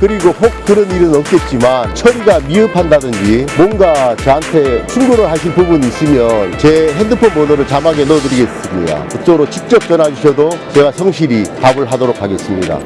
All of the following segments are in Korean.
그리고 혹 그런 일은 없겠지만 처리가 미흡한다든지 뭔가 저한테 충고를 하실 부분이 있으면 제 핸드폰 번호를 자막에 넣어드리겠습니다. 그쪽으로 직접 전화 주셔도 제가 성실히 답을 하도록 하겠습니다.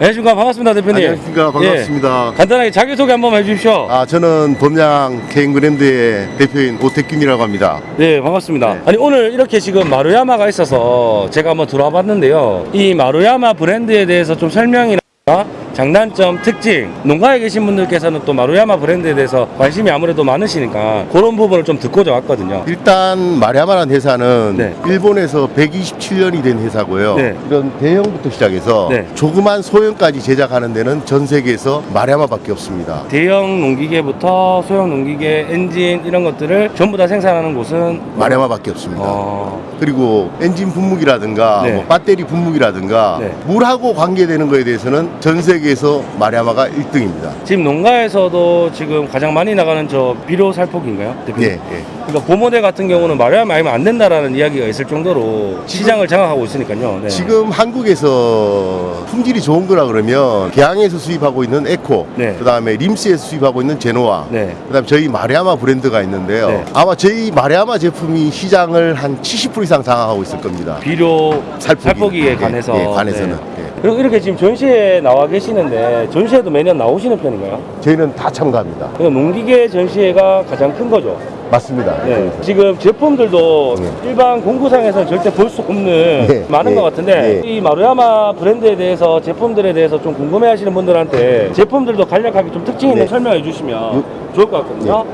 안녕하십니까 반갑습니다 대표님 안녕하십니까 반갑습니다. 예, 간단하게 자기소개 한번 해주십시오 아 저는 범양 케인그랜드의 대표인 오태균이라고 합니다. 네 반갑습니다 네. 아니 오늘 이렇게 지금 마루야마가 있어서 제가 한번 들어와 봤는데요 이 마루야마 브랜드에 대해서 좀 설명이나 어? 장단점, 특징 농가에 계신 분들께서는 또 마루야마 브랜드에 대해서 관심이 아무래도 많으시니까 그런 부분을 좀 듣고자 왔거든요 일단 마리아마라는 회사는 네. 일본에서 127년이 된 회사고요. 네. 이런 대형부터 시작해서 네. 조그만 소형까지 제작하는 데는 전 세계에서 마리아마밖에 없습니다. 대형 농기계부터 소형 농기계, 엔진 이런 것들을 전부 다 생산하는 곳은 마리아마밖에 없습니다. 어... 그리고 엔진 분무기라든가 네. 뭐 배터리 분무기라든가 네. 물하고 관계되는 거에 대해서는 전 세계 에서 마리아마가 1등입니다. 지금 농가에서도 지금 가장 많이 나가는 저 비료 살포기인가요? 대표님? 예, 예. 그러니까 고모델 같은 경우는 마리아마 아니면 안 된다라는 이야기가 있을 정도로 시장을 장악하고 있으니까요. 네. 지금 한국에서 품질이 좋은 거라 그러면 개항에서 수입하고 있는 에코, 네. 그다음에 림스에서 수입하고 있는 제노아, 네. 그다음 에 저희 마리아마 브랜드가 있는데요. 네. 아마 저희 마리아마 제품이 시장을 한 70% 이상 장악하고 있을 겁니다. 비료 살포기. 예, 관해서 예, 관해서는. 네. 예. 그리고 이렇게 지금 전시회 나와 계시는데 전시회도 매년 나오시는 편인가요? 저희는 다 참가합니다. 그러니까 농기계 전시회가 가장 큰 거죠. 맞습니다. 네. 지금 제품들도 네. 일반 공구상에서는 절대 볼 수 없는 네. 많은 네. 것 같은데 네. 이 마루야마 브랜드에 대해서 제품들에 대해서 좀 궁금해하시는 분들한테 제품들도 간략하게 좀 특징 있는 네. 설명해 주시면 요- 좋을 것 같거든요.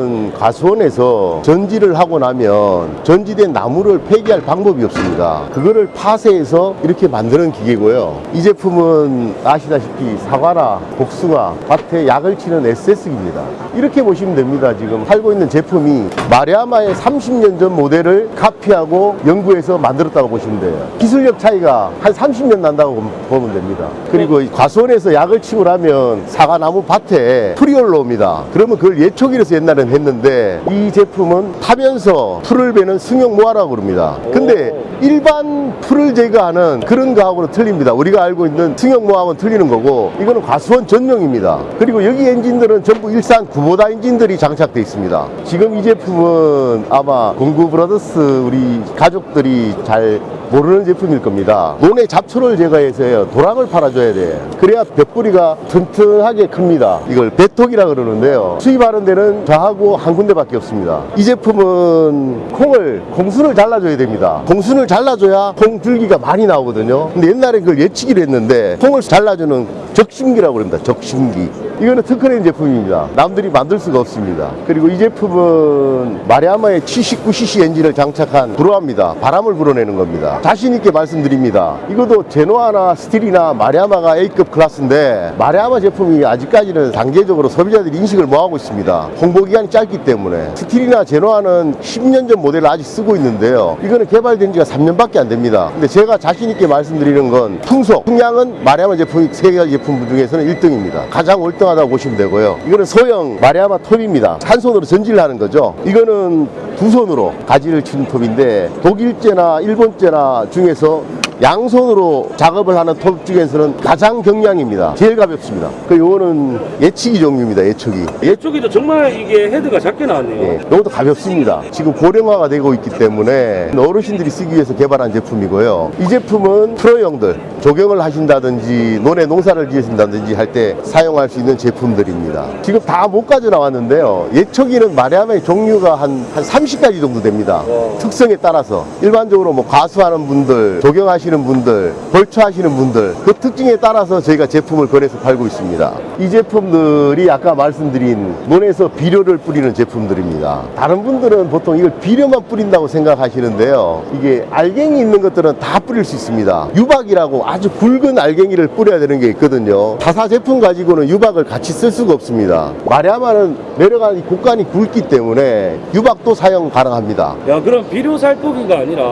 음, 가수원에서 전지를 하고 나면 전지된 나무를 폐기할 방법이 없습니다. 그거를 파쇄해서 이렇게 만드는 기계고요. 이 제품은 아시다시피 사과나 복숭아, 밭에 약을 치는 SS기입니다. 이렇게 보시면 됩니다. 지금 팔고 있는 제품이 마루야마의 30년 전 모델을 카피하고 연구해서 만들었다고 보시면 돼요. 기술력 차이가 한 30년 난다고 보면 됩니다. 그리고 이 과수원에서 약을 치고 나면 사과나무 밭에 풀이 올라옵니다. 그러면 그걸 예초기로서 옛날 엔 했는데 이 제품은 타면서 풀을 베는 승용 mower라고 그럽니다. 근데 일반 풀을 제거하는 그런 거하고는 틀립니다. 우리가 알고 있는 승용 mower하고는 틀리는 거고 이거는 과수원 전용입니다. 그리고 여기 엔진들은 전부 일산 구보다 엔진들이 장착돼 있습니다. 지금 이 제품은 아마 공구 브라더스 우리 가족들이 잘 모르는 제품일 겁니다. 논의 잡초를 제거해서요. 도랑을 팔아줘야 돼. 그래야 벼 뿌리가 튼튼하게 큽니다. 이걸 배토기라 그러는데요. 수입하는 데는 저하고 한 군데밖에 없습니다. 이 제품은 콩을 콩순을 잘라줘야 됩니다. 콩순을 잘라줘야 콩 줄기가 많이 나오거든요. 근데 옛날에 그걸 예초기로 했는데 콩을 잘라주는 적심기라고 그럽니다. 적심기. 이거는 특허낸 제품입니다. 남들이 만들 수가 없습니다. 그리고 이 제품은 마루야마의 79cc 엔진을 장착한 blower입니다. 바람을 불어내는 겁니다. 자신 있게 말씀드립니다. 이것도 제노아나 스틸이나 마루야마가 A급 클래스인데 마루야마 제품이 아직까지는 단계적으로 소비자들이 인식을 못하고 있습니다. 홍보 기간이 짧기 때문에 스틸이나 제노아는 10년 전 모델을 아직 쓰고 있는데요. 이거는 개발된 지가 3년밖에 안 됩니다. 근데 제가 자신 있게 말씀드리는 건 풍속, 풍량은 마리아마 제품이 세 가지 제품 중에서는 1등입니다. 가장 월등하다고 보시면 되고요. 이거는 소형 마리아마 톱입니다. 한 손으로 전지를 하는 거죠. 이거는 두 손으로 가지를 치는 톱인데 독일제나 일본제나 중에서 양손으로 작업을 하는 톱 중에서는 가장 경량입니다. 제일 가볍습니다. 그 요거는 예치기 종류입니다. 예초기. 예쪽에도 정말 이게 헤드가 작게 나왔네요. 예, 이것도 가볍습니다. 지금 고령화가 되고 있기 때문에 어르신들이 쓰기 위해서 개발한 제품이고요. 이 제품은 프로용들 조경을 하신다든지 논에 농사를 지으신다든지 할 때 사용할 수 있는 제품들입니다. 지금 다 못 가져 나왔는데요. 예초기는 마리아마의 종류가 한, 한 30가지 정도 됩니다. 특성에 따라서 일반적으로 뭐 가수하는 분들, 조경하시는 분들, 벌초 하시는 분들 그 특징에 따라서 저희가 제품을 권해서 팔고 있습니다. 이 제품들이 아까 말씀드린 논에서 비료를 뿌리는 제품들입니다. 다른 분들은 보통 이걸 비료만 뿌린다고 생각하시는데요. 이게 알갱이 있는 것들은 다 뿌릴 수 있습니다. 유박이라고 아주 굵은 알갱이를 뿌려야 되는 게 있거든요. 타사 제품 가지고는 유박을 같이 쓸 수가 없습니다. 마리아마는 내려가는 곡간이 굵기 때문에 유박도 사용 가능합니다. 야 그럼 비료 살포기가 아니라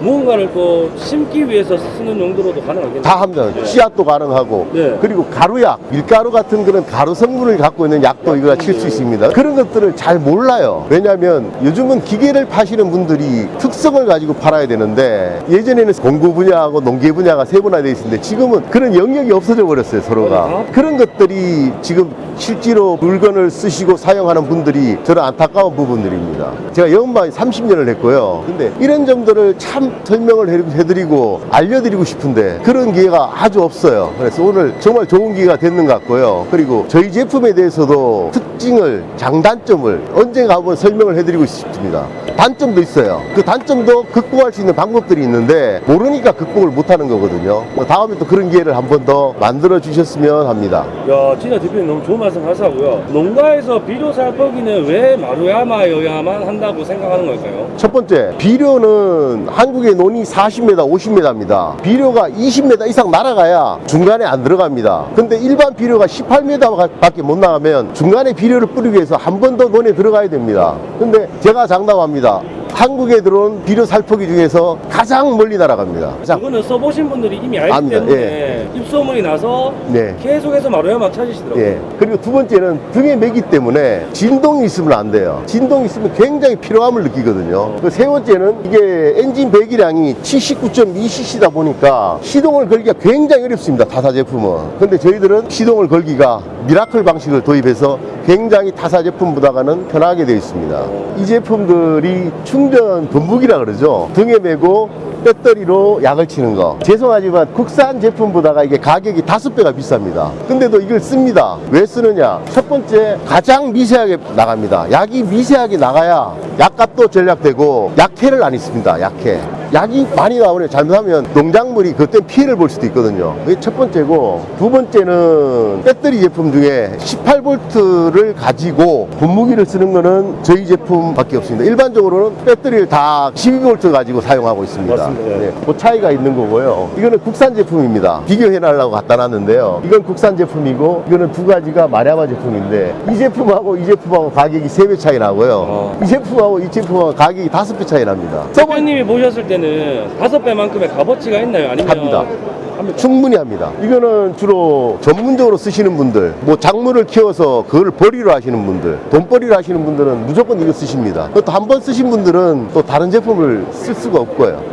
무언가를 또 심기 위해 위해서 쓰는 용도로도 가능하겠네요. 다 합니다. 씨앗도 가능하고 네. 그리고 가루약, 밀가루 같은 그런 가루 성분을 갖고 있는 약도 이거가 칠수 있습니다. 그런 것들을 잘 몰라요. 왜냐하면 요즘은 기계를 파시는 분들이 특성을 가지고 팔아야 되는데 예전에는 공구 분야하고 농계 분야가 세분화되어 있었는데 지금은 그런 영역이 없어져 버렸어요 서로가. 맞아요. 그런 것들이 지금 실제로 물건을 쓰시고 사용하는 분들이 저는 안타까운 부분들입니다. 제가 영업만 30년을 했고요. 근데 이런 점들을 참 설명을 해- 해드리고 알려드리고 싶은데 그런 기회가 아주 없어요. 그래서 오늘 정말 좋은 기회가 됐는 것 같고요. 그리고 저희 제품에 대해서도 특징을, 장단점을 언젠가 한번 설명을 해드리고 싶습니다. 단점도 있어요. 그 단점도 극복할 수 있는 방법들이 있는데 모르니까 극복을 못하는 거거든요. 뭐 다음에 또 그런 기회를 한 번 더 만들어 주셨으면 합니다. 야, 진짜 대표님 너무 좋은 말씀 하시고요. 농가에서 비료 살포기는 왜 마루야마여야만 한다고 생각하는 걸까요? 첫 번째, 비료는 한국의 논이 40m, 50m 입니다. 비료가 20m 이상 날아가야 중간에 안 들어갑니다. 근데 일반 비료가 18m 밖에 못 나가면 중간에 비료를 뿌리기 위해서 한 번 더 논에 들어가야 됩니다. 근데 제가 장담합니다. 한국에 들어온 비료 살포기 중에서 가장 멀리 날아갑니다. 가장. 이거는 써보신 분들이 이미 알기 압니다. 때문에 입소문이 나서 네. 계속해서 마루야마 찾으시더라고요. 예. 그리고 두 번째는 등에 매기 때문에 진동이 있으면 안 돼요. 진동이 있으면 굉장히 피로함을 느끼거든요. 그 세 번째는 이게 엔진 배기량이 79.2cc다 보니까 시동을 걸기가 굉장히 어렵습니다. 타사 제품은. 근데 저희들은 시동을 걸기가 miracle 방식을 도입해서 굉장히 타사 제품보다는 편하게 되어 있습니다. 이 제품들이 충전 분무기라 그러죠. 등에 메고 배터리로 약을 치는 거. 죄송하지만 국산 제품보다가 이게 가격이 다섯 배가 비쌉니다. 근데도 이걸 씁니다. 왜 쓰느냐? 첫 번째, 가장 미세하게 나갑니다. 약이 미세하게 나가야 약값도 절약되고 약해를 안 있습니다. 약해. 약이 많이 나오면 잘못하면 농작물이 그때 피해를 볼 수도 있거든요. 그게 첫 번째고 두 번째는 배터리 제품 중에 18V를 가지고 분무기를 쓰는 거는 저희 제품밖에 없습니다. 일반적으로는 배터리를 다 12V 가지고 사용하고 있습니다. 맞습니다. 네, 그 차이가 있는 거고요. 이거는 국산 제품입니다. 비교해 달라고 갖다 놨는데요. 이건 국산 제품이고 이거는 두 가지가 마랴마 제품인데 이 제품하고 이 제품하고 가격이 세배 차이 나고요. 어. 이 제품하고 이 제품하고 가격이 다섯 배 차이 납니다. 대표님이 보셨을 때는 다섯 배만큼의 값어치가 있나요? 아니면 합니다. 합니까? 충분히 합니다. 이거는 주로 전문적으로 쓰시는 분들, 뭐 작물을 키워서 그걸 벌이로 하시는 분들, 돈벌이로 하시는 분들은 무조건 이거 쓰십니다. 또 한 번 쓰신 분들은 또 다른 제품을 쓸 수가 없고요.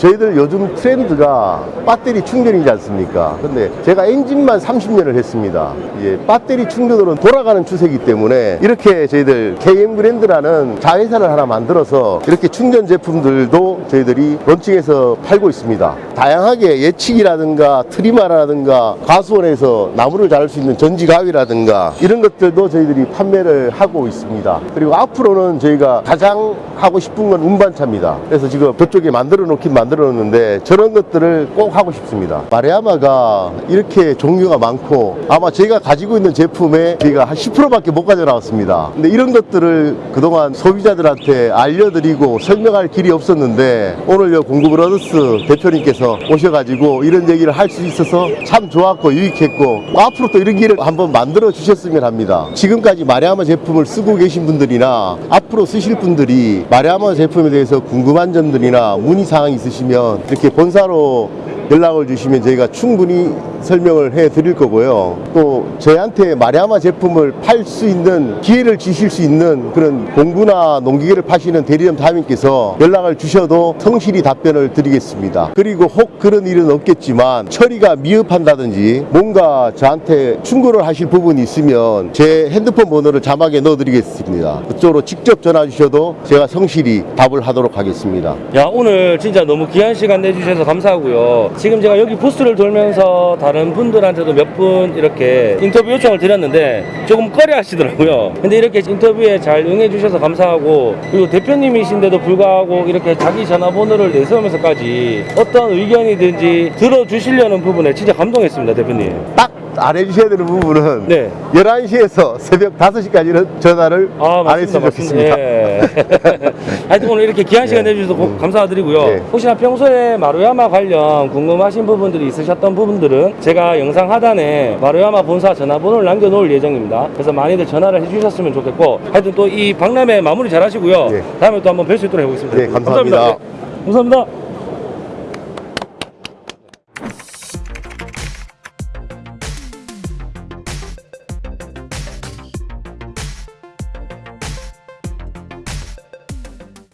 저희들 요즘 트렌드가 배터리 충전이지 않습니까? 근데 제가 엔진만 30년을 했습니다. 예, 배터리 충전으로는 돌아가는 추세이기 때문에 이렇게 저희들 KM 브랜드라는 자회사를 하나 만들어서 이렇게 충전 제품들도 저희들이 런칭해서 팔고 있습니다. 다양하게 예측이라든가 트리마라든가 가수원에서 나무를 자를 수 있는 전지가위라든가 이런 것들도 저희들이 판매를 하고 있습니다. 그리고 앞으로는 저희가 가장 하고 싶은 건 운반차입니다. 그래서 지금 저쪽에 만들어 놓긴 만들어 놓는데 저런 것들을 꼭 하고 싶습니다. 마레아마가 이렇게 종류가 많고 아마 제가 가지고 있는 제품에 저희가 한 10%밖에 못 가져 나왔습니다. 근데 이런 것들을 그동안 소비자들한테 알려드리고 설명할 길이 없었는데 오늘 요 공구브라더스 대표님께서 오셔가지고 이런 얘기를 할 수 있어서 참 좋았고 유익했고 앞으로 또 이런 길을 한번 만들어 주셨으면 합니다. 지금까지 마레아마 제품을 쓰고 계신 분들이나 앞으로 쓰실 분들이 마레아마 제품에 대해서 궁금한 점들이나 문의 사항이 있으 시면 이렇게 본사로 연락을 주시면 저희가 충분히 설명을 해 드릴 거고요. 또 저희한테 마리아마 제품을 팔 수 있는 기회를 주실 수 있는 그런 공구나 농기계를 파시는 대리점 다님께서 연락을 주셔도 성실히 답변을 드리겠습니다. 그리고 혹 그런 일은 없겠지만 처리가 미흡한다든지 뭔가 저한테 충고를 하실 부분이 있으면 제 핸드폰 번호를 자막에 넣어 드리겠습니다. 그쪽으로 직접 전화 주셔도 제가 성실히 답을 하도록 하겠습니다. 야 오늘 진짜 너무 귀한 시간 내주셔서 감사하고요. 지금 제가 여기 부스를 돌면서 다른 분들한테도 몇 분 이렇게 인터뷰 요청을 드렸는데 조금 꺼려 하시더라고요. 근데 이렇게 인터뷰에 잘 응해 주셔서 감사하고 그리고 대표님이신데도 불구하고 이렇게 자기 전화번호를 내세우면서까지 어떤 의견이든지 들어주시려는 부분에 진짜 감동했습니다, 대표님. 딱 안 해주셔야 되는 부분은 네. 11시에서 새벽 5시까지는 전화를 아, 안 했으면 좋겠습니다. 예. 하여튼 오늘 이렇게 귀한 시간 네. 내주셔서. 감사드리고요. 네. 혹시나 평소에 마루야마 관련 궁금 하신 부분들이 있으셨던 부분들은 제가 영상 하단에 마루야마 본사 전화번호를 남겨놓을 예정입니다. 그래서 많이들 전화를 해주셨으면 좋겠고 하여튼 또 이 박람회 마무리 잘 하시고요. 네. 다음에 또 한번 뵐 수 있도록 해보겠습니다. 네, 감사합니다. 감사합니다. 네, 감사합니다.